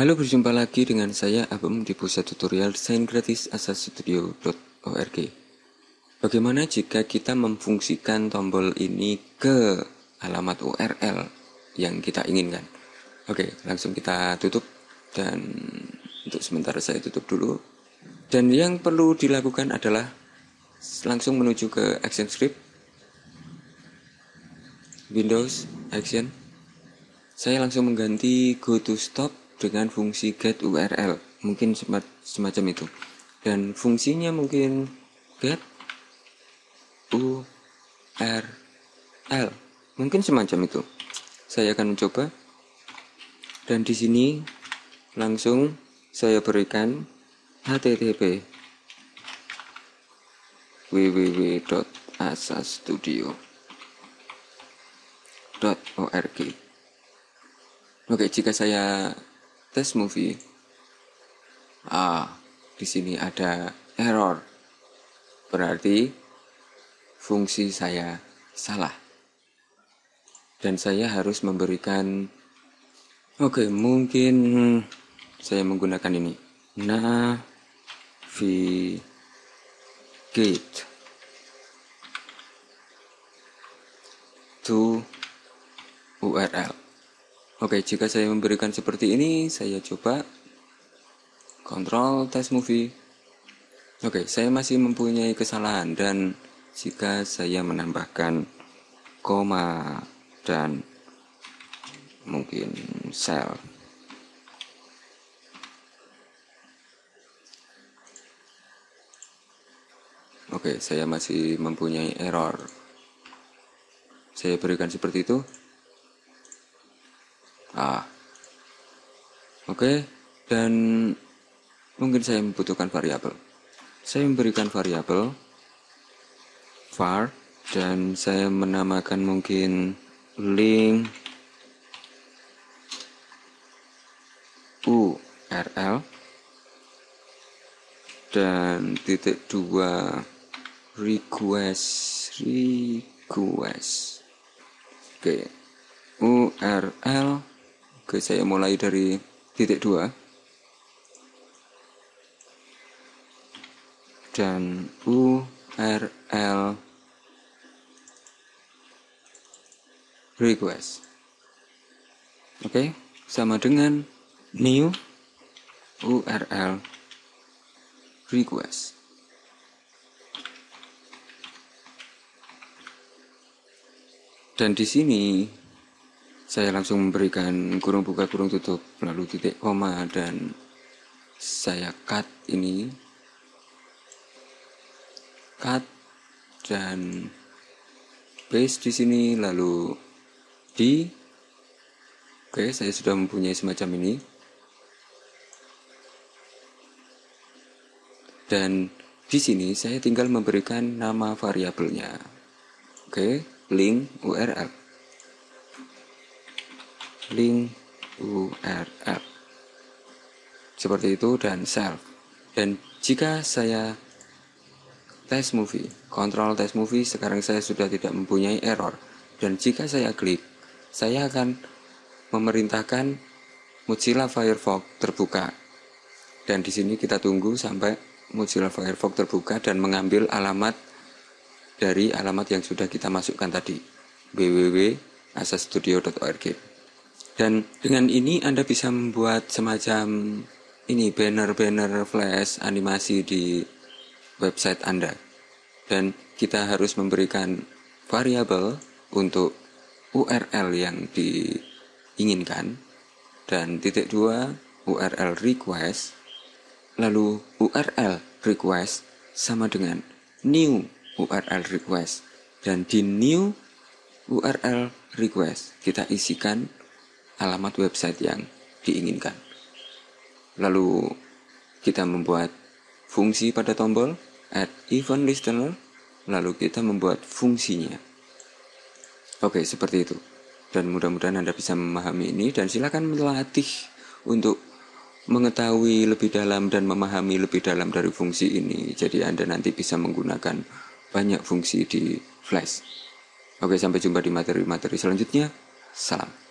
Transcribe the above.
Halo, berjumpa lagi dengan saya Abem di pusat tutorial desain gratis asasstudio.org. Bagaimana jika kita memfungsikan tombol ini ke alamat URL yang kita inginkan? Oke, langsung kita tutup dan untuk sementara saya tutup dulu. Dan yang perlu dilakukan adalah langsung menuju ke Action Script, Windows, Action. Saya langsung mengganti Go to Stop dengan fungsi get URL, mungkin semacam itu. Dan fungsinya mungkin get URL, mungkin semacam itu. Saya akan mencoba. Dan di sini langsung saya berikan http www.asastudio.org Oke, jika saya tes movie, ah, di sini ada error. Berarti fungsi saya salah. Dan saya harus memberikan Oke, mungkin saya menggunakan ini. Navigate to URL. Oke, jika saya memberikan seperti ini, saya coba kontrol test movie. Oke, saya masih mempunyai kesalahan dan jika saya menambahkan koma dan mungkin sel. Oke, saya masih mempunyai error. Saya berikan seperti itu. Oke, dan mungkin saya membutuhkan variabel. Saya memberikan variabel var dan saya menamakan mungkin link URL dan titik dua request request oke okay. URL Oke, saya mulai dari titik dua dan URL request. Oke, sama dengan new URL request. Dan di sini saya langsung memberikan kurung buka kurung tutup lalu titik koma dan saya cut ini. Cut dan paste di sini lalu di. Oke saya sudah mempunyai semacam ini. Dan di sini saya tinggal memberikan nama variabelnya. Oke link URL link URL seperti itu dan self. Dan jika saya tes movie kontrol tes movie sekarang saya sudah tidak mempunyai error. Dan jika saya klik saya akan memerintahkan Mozilla Firefox terbuka. Dan di sini kita tunggu sampai Mozilla Firefox terbuka dan mengambil alamat dari alamat yang sudah kita masukkan tadi www.asastudio.org dan dengan ini Anda bisa membuat semacam ini banner-banner flash animasi di website Anda. Dan kita harus memberikan variabel untuk URL yang diinginkan dan titik dua URL request lalu URL request sama dengan new URL request dan di new URL request kita isikan alamat website yang diinginkan. Lalu kita membuat fungsi pada tombol add event listener, lalu kita membuat fungsinya. Oke, seperti itu. Dan mudah-mudahan Anda bisa memahami ini dan silakan melatih untuk mengetahui lebih dalam dan memahami lebih dalam dari fungsi ini. Jadi Anda nanti bisa menggunakan banyak fungsi di Flash. Oke, sampai jumpa di materi-materi selanjutnya. Salam.